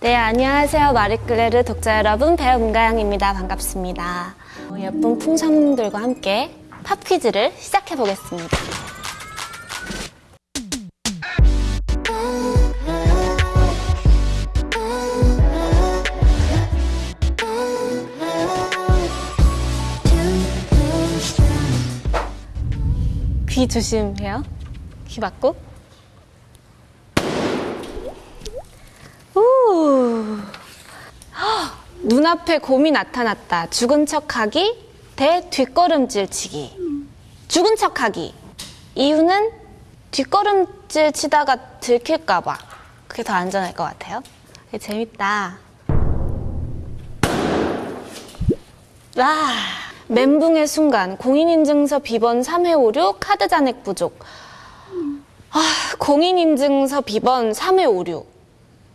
네, 안녕하세요. 마리클레르 독자 여러분, 배우 문가영입니다. 반갑습니다. 어, 예쁜 풍선들과 함께 팝 퀴즈를 시작해 보겠습니다. 귀 조심해요. 귀 막고. 우. 헉, 눈앞에 곰이 나타났다. 죽은 척하기 대 뒷걸음질 치기. 죽은 척하기. 이유는 뒷걸음질 치다가 들킬까 봐. 그게 더 안전할 것 같아요. 재밌다. 와. 멘붕의 순간 공인인증서 비번 3회5류 카드 잔액 부족. 아, 공인인증서 비번 3회5류.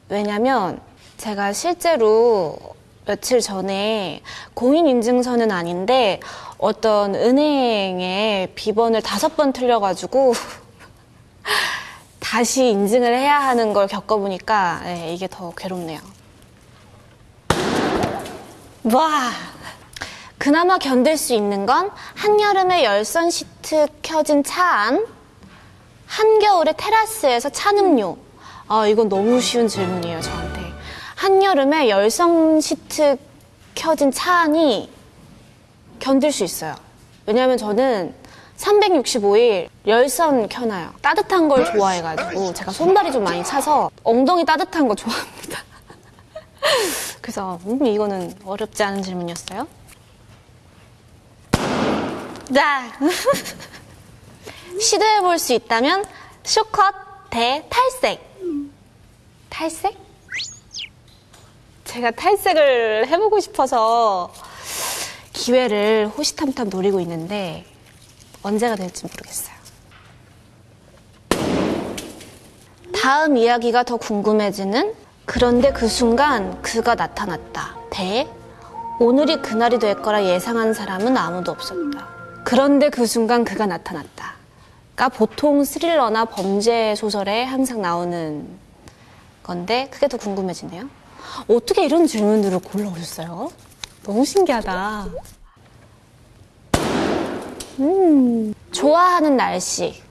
왜냐면 제가 실제로 며칠 전에 공인인증서는 아닌데 어떤 은행에 비번을 다섯 번 틀려가지고 다시 인증을 해야 하는 걸 겪어보니까 예, 이게 더 괴롭네요. 와! 그나마 견딜 수 있는 건 한여름에 열선 시트 켜진 차 안, 한겨울에 테라스에서 찬음료. 아, 이건 너무 쉬운 질문이에요, 저한테. 한여름에 열선 시트 켜진 차 안이 견딜 수 있어요. 왜냐면 저는 365일 열선 켜놔요. 따뜻한 걸 좋아해가지고 제가 손발이 좀 많이 차서 엉덩이 따뜻한 거 좋아합니다. 그래서 음, 이거는 어렵지 않은 질문이었어요. 자, 시도해 볼 수 있다면 쇼컷 대 탈색. 탈색? 제가 탈색을 해보고 싶어서 기회를 호시탐탐 노리고 있는데 언제가 될지 모르겠어요. 다음 이야기가 더 궁금해지는 그런데 그 순간 그가 나타났다. 대 오늘이 그날이 될 거라 예상한 사람은 아무도 없었다. 그런데 그 순간 그가 나타났다. 가 보통 스릴러나 범죄 소설에 항상 나오는 건데 그게 더 궁금해지네요. 어떻게 이런 질문들을 골라오셨어요? 너무 신기하다. 음, 좋아하는 날씨.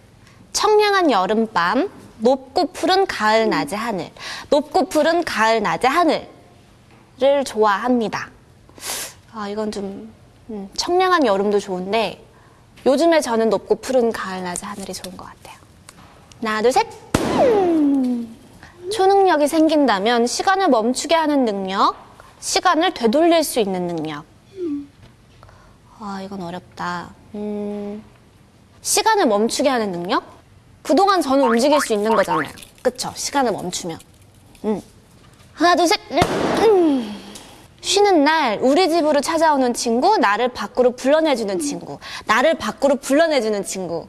청량한 여름밤, 높고 푸른 가을 낮의 하늘. 높고 푸른 가을 낮의 하늘을 좋아합니다. 아, 이건 좀 음, 청량한 여름도 좋은데 요즘에 저는 높고 푸른 가을 낮의 하늘이 좋은 것 같아요. 하나, 둘, 셋. 음. 초능력이 생긴다면 시간을 멈추게 하는 능력, 시간을 되돌릴 수 있는 능력. 아, 이건 어렵다. 음, 시간을 멈추게 하는 능력? 그동안 저는 움직일 수 있는 거잖아요. 그쵸? 시간을 멈추면. 음. 하나, 둘, 셋. 음. 쉬는 날 우리 집으로 찾아오는 친구, 나를 밖으로 불러내주는 친구, 나를 밖으로 불러내주는 친구.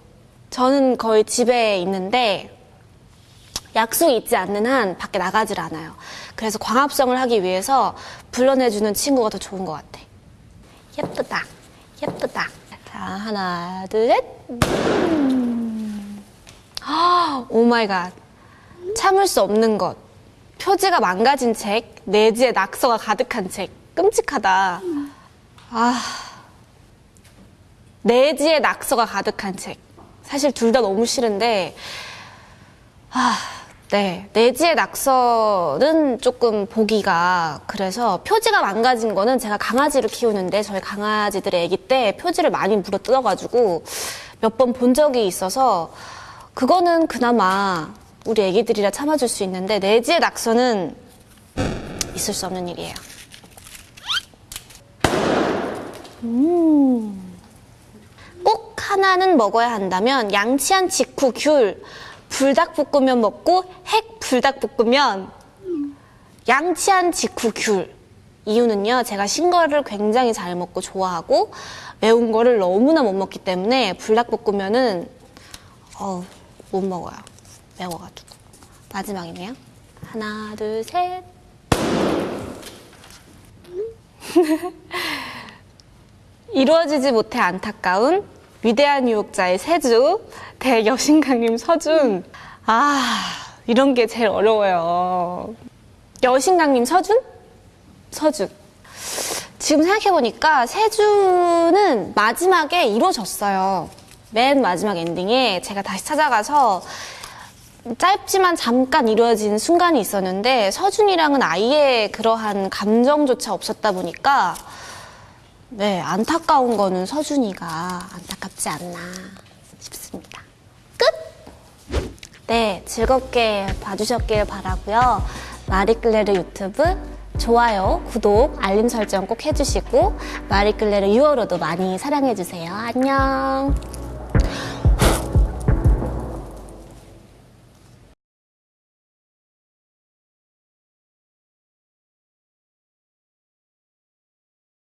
저는 거의 집에 있는데 약속이 있지 않는 한 밖에 나가질 않아요. 그래서 광합성을 하기 위해서 불러내주는 친구가 더 좋은 것 같아. 예쁘다, 예쁘다. 자, 하나, 둘, 셋. 음. Oh my god. 참을 수 없는 것. 표지가 망가진 책, 내지에 낙서가 가득한 책. 끔찍하다. 아. 내지에 낙서가 가득한 책. 사실 둘 다 너무 싫은데, 아, 네. 내지의 낙서는 조금 보기가 그래서 표지가 망가진 거는 제가 강아지를 키우는데 저희 강아지들의 아기 때 표지를 많이 물어 뜯어가지고 몇 번 본 적이 있어서 그거는 그나마 우리 애기들이라 참아줄 수 있는데 내지의 낙서는 있을 수 없는 일이에요. 음. 꼭 하나는 먹어야 한다면 양치한 직후 귤, 불닭볶음면 먹고 핵 불닭볶음면, 양치한 직후 귤. 이유는요, 제가 신 거를 굉장히 잘 먹고 좋아하고 매운 거를 너무나 못 먹기 때문에 불닭볶음면은 어, 못 먹어요. 매워가지고. 마지막이네요. 하나, 둘, 셋. 이루어지지 못해 안타까운 위대한 유혹자의 세주 대 여신강림 서준. 아, 이런 게 제일 어려워요. 여신강님 서준? 서준. 지금 생각해보니까 세주는 마지막에 이루어졌어요. 맨 마지막 엔딩에 제가 다시 찾아가서 짧지만 잠깐 이루어진 순간이 있었는데 서준이랑은 아예 그러한 감정조차 없었다 보니까 네, 안타까운 거는 서준이가 안타깝지 않나 싶습니다. 끝! 네, 즐겁게 봐주셨길 바라고요. 마리끌레르 유튜브 좋아요, 구독, 알림 설정 꼭 해주시고 마리끌레르 6월호도 많이 사랑해주세요. 안녕!